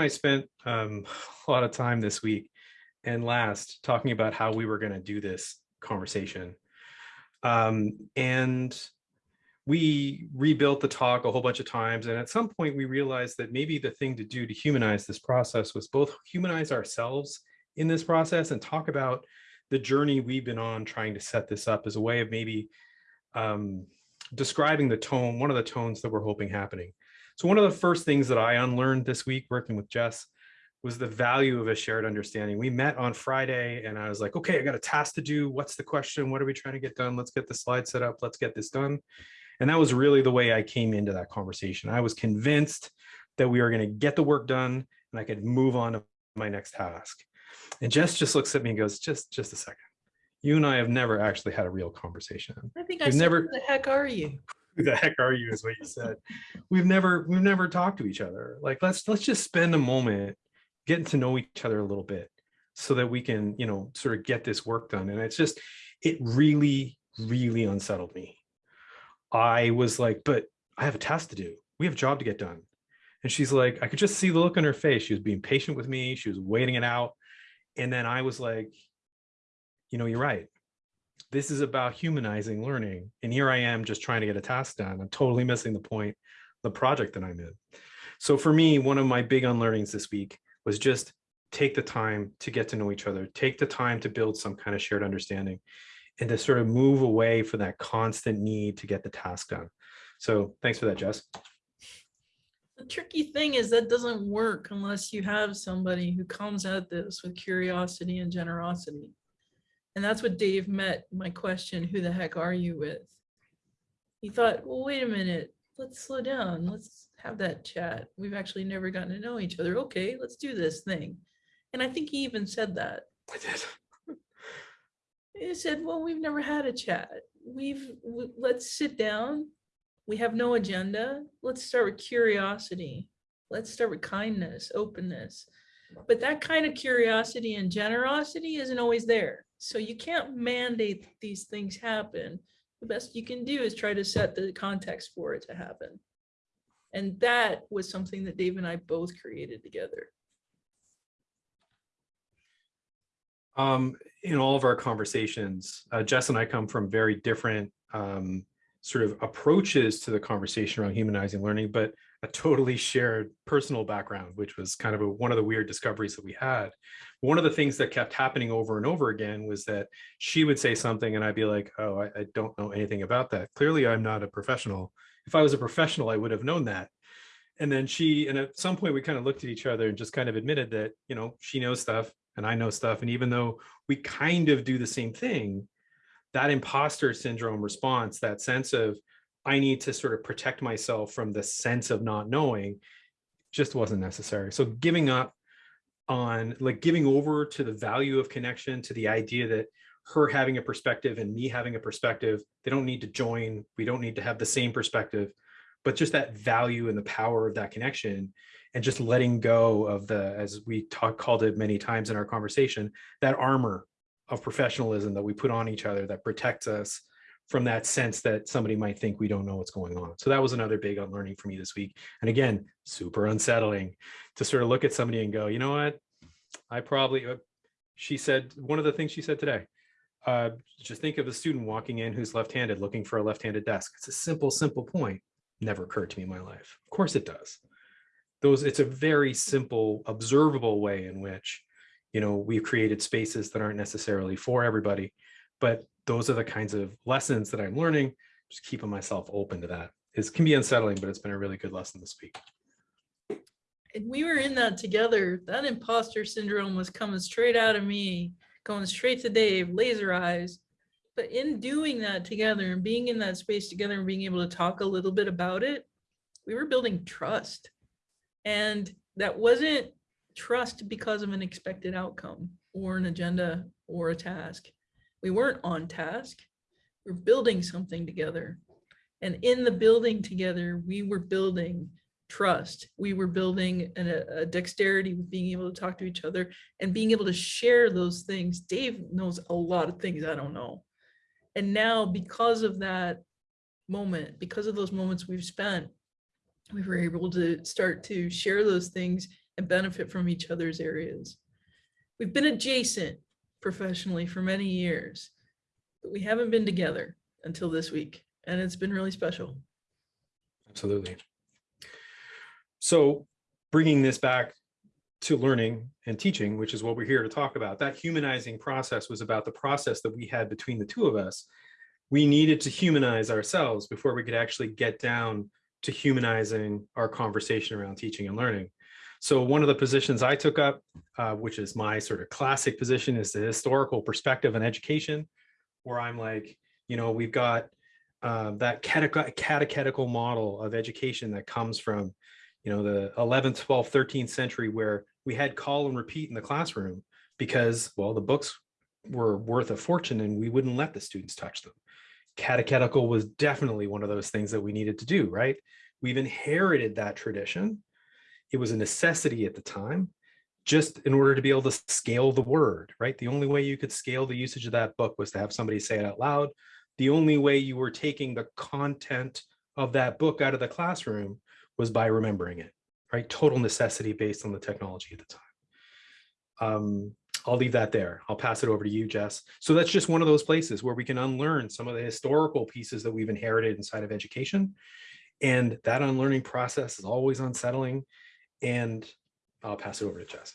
I spent um, a lot of time this week and last talking about how we were going to do this conversation. Um, and we rebuilt the talk a whole bunch of times. And at some point we realized that maybe the thing to do to humanize this process was both humanize ourselves in this process and talk about the journey we've been on trying to set this up as a way of maybe um, describing the tone, one of the tones that we're hoping happening. So one of the first things that I unlearned this week working with Jess was the value of a shared understanding. We met on Friday and I was like, okay, I got a task to do. What's the question? What are we trying to get done? Let's get the slide set up. Let's get this done. And that was really the way I came into that conversation. I was convinced that we were going to get the work done and I could move on to my next task. And Jess just looks at me and goes, just, just a second. You and I have never actually had a real conversation. I think I We've said, never- who the heck are you? Who the heck are you is what you said. We've never, we've never talked to each other. Like, let's, let's just spend a moment getting to know each other a little bit so that we can, you know, sort of get this work done. And it's just, it really, really unsettled me. I was like, but I have a task to do. We have a job to get done. And she's like, I could just see the look on her face. She was being patient with me. She was waiting it out. And then I was like, you know, you're right. This is about humanizing learning. And here I am just trying to get a task done. I'm totally missing the point, the project that I'm in. So for me, one of my big unlearnings this week was just take the time to get to know each other, take the time to build some kind of shared understanding and to sort of move away from that constant need to get the task done. So thanks for that, Jess. The tricky thing is that doesn't work unless you have somebody who comes at this with curiosity and generosity. And that's what Dave met my question, who the heck are you with? He thought, well, wait a minute, let's slow down. Let's have that chat. We've actually never gotten to know each other. Okay, let's do this thing. And I think he even said that. I did. He said, well, we've never had a chat. We've, w- let's sit down. We have no agenda. Let's start with curiosity. Let's start with kindness, openness. But that kind of curiosity and generosity isn't always there. So you can't mandate that these things happen. The best you can do is try to set the context for it to happen. And that was something that Dave and I both created together. Um, in all of our conversations, uh, Jess and I come from very different um, sort of approaches to the conversation around humanizing learning, but a totally shared personal background, which was kind of a, one of the weird discoveries that we had. One of the things that kept happening over and over again was that she would say something and I'd be like, oh, I, I don't know anything about that. Clearly, I'm not a professional. If I was a professional, I would have known that. And then she, and at some point we kind of looked at each other and just kind of admitted that, you know, she knows stuff and I know stuff. And even though we kind of do the same thing, that imposter syndrome response, that sense of I need to sort of protect myself from the sense of not knowing just wasn't necessary. So giving up on like giving over to the value of connection, to the idea that her having a perspective and me having a perspective, they don't need to join. We don't need to have the same perspective, but just that value and the power of that connection and just letting go of the, as we talk, called it many times in our conversation, that armor of professionalism that we put on each other that protects us from that sense that somebody might think we don't know what's going on. So that was another big unlearning for me this week. And again, super unsettling to sort of look at somebody and go, you know what? I probably, uh, she said, one of the things she said today, uh, just think of a student walking in who's left-handed looking for a left-handed desk. It's a simple, simple point. Never occurred to me in my life. Of course it does. Those, it's a very simple, observable way in which, you know, we've created spaces that aren't necessarily for everybody, but those are the kinds of lessons that I'm learning, just keeping myself open to that. It can be unsettling, but it's been a really good lesson this week. and we were in that together. That imposter syndrome was coming straight out of me, going straight to Dave, laser eyes. But in doing that together and being in that space together and being able to talk a little bit about it, we were building trust. And that wasn't trust because of an expected outcome or an agenda or a task. We weren't on task. We're building something together. And in the building together, we were building trust. We were building a, a dexterity with being able to talk to each other and being able to share those things. Dave knows a lot of things I don't know. And now because of that moment, because of those moments we've spent, we were able to start to share those things and benefit from each other's areas. We've been adjacent professionally for many years, but we haven't been together until this week, and it's been really special. Absolutely. So bringing this back to learning and teaching, which is what we're here to talk about, that humanizing process was about the process that we had between the two of us. We needed to humanize ourselves before we could actually get down to humanizing our conversation around teaching and learning. So one of the positions I took up, uh, which is my sort of classic position, is the historical perspective on education, where I'm like, you know, we've got uh, that cateche- catechetical model of education that comes from, you know, the 11th, 12th, 13th century, where we had call and repeat in the classroom because, well, the books were worth a fortune and we wouldn't let the students touch them. Catechetical was definitely one of those things that we needed to do, right? We've inherited that tradition. It was a necessity at the time, just in order to be able to scale the word, right? The only way you could scale the usage of that book was to have somebody say it out loud. The only way you were taking the content of that book out of the classroom was by remembering it, right? Total necessity based on the technology at the time. Um, I'll leave that there. I'll pass it over to you, Jess. So that's just one of those places where we can unlearn some of the historical pieces that we've inherited inside of education. And that unlearning process is always unsettling. And I'll pass it over to Jess.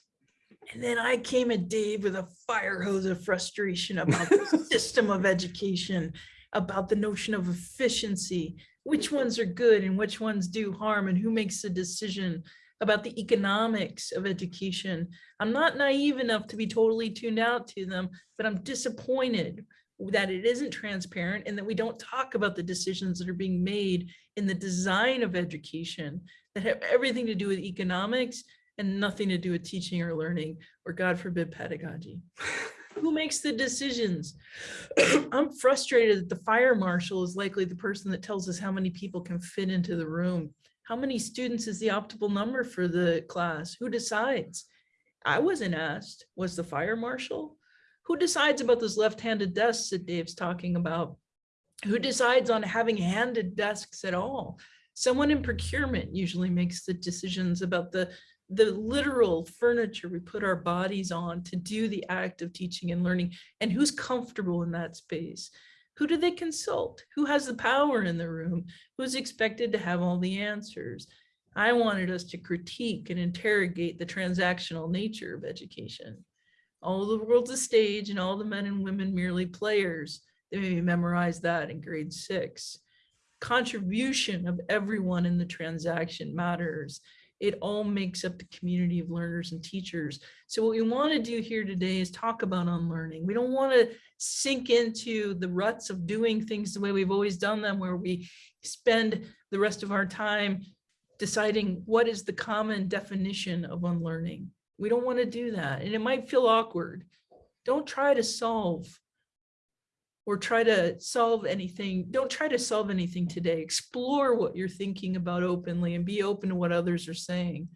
And then I came at Dave with a fire hose of frustration about the system of education, about the notion of efficiency, which ones are good and which ones do harm and who makes the decision about the economics of education. I'm not naive enough to be totally tuned out to them, but I'm disappointed that it isn't transparent and that we don't talk about the decisions that are being made in the design of education that have everything to do with economics and nothing to do with teaching or learning, or God forbid pedagogy. Who makes the decisions? I'm frustrated that the fire marshal is likely the person that tells us how many people can fit into the room. How many students is the optimal number for the class? Who decides? I wasn't asked, was the fire marshal? Who decides about those left-handed desks that Dave's talking about? Who decides on having handed desks at all? Someone in procurement usually makes the decisions about the the literal furniture we put our bodies on to do the act of teaching and learning and who's comfortable in that space? Who do they consult? Who has the power in the room? Who's expected to have all the answers? I wanted us to critique and interrogate the transactional nature of education. All the world's a stage and all the men and women merely players. They maybe memorize that in grade six contribution of everyone in the transaction matters it all makes up the community of learners and teachers. So what we want to do here today is talk about unlearning. We don't want to sink into the ruts of doing things the way we've always done them, where we spend the rest of our time deciding what is the common definition of unlearning. We don't want to do that. And it might feel awkward. Don't try to solve or try to solve anything. Don't try to solve anything today. Explore what you're thinking about openly and be open to what others are saying.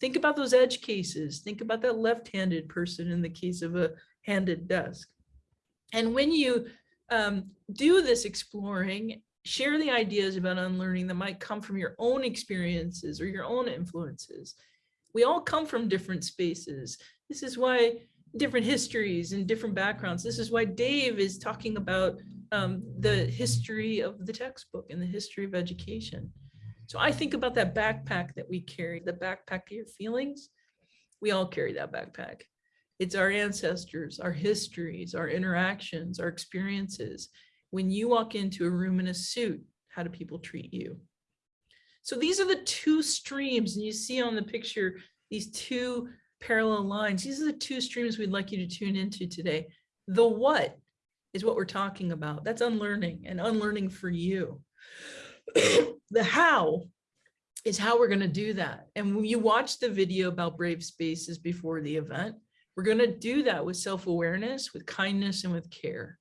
Think about those edge cases. Think about that left-handed person in the case of a handed desk. And when you um, do this exploring, share the ideas about unlearning that might come from your own experiences or your own influences. We all come from different spaces. This is why different histories and different backgrounds. This is why Dave is talking about um, the history of the textbook and the history of education. So I think about that backpack that we carry, the backpack of your feelings. We all carry that backpack. It's our ancestors, our histories, our interactions, our experiences. When you walk into a room in a suit, how do people treat you? So these are the two streams, and you see on the picture, these two parallel lines. These are the two streams we'd like you to tune into today. The what is what we're talking about. That's unlearning and unlearning for you. the how is how we're going to do that. And when you watch the video about brave spaces before the event, we're going to do that with self-awareness, with kindness, and with care.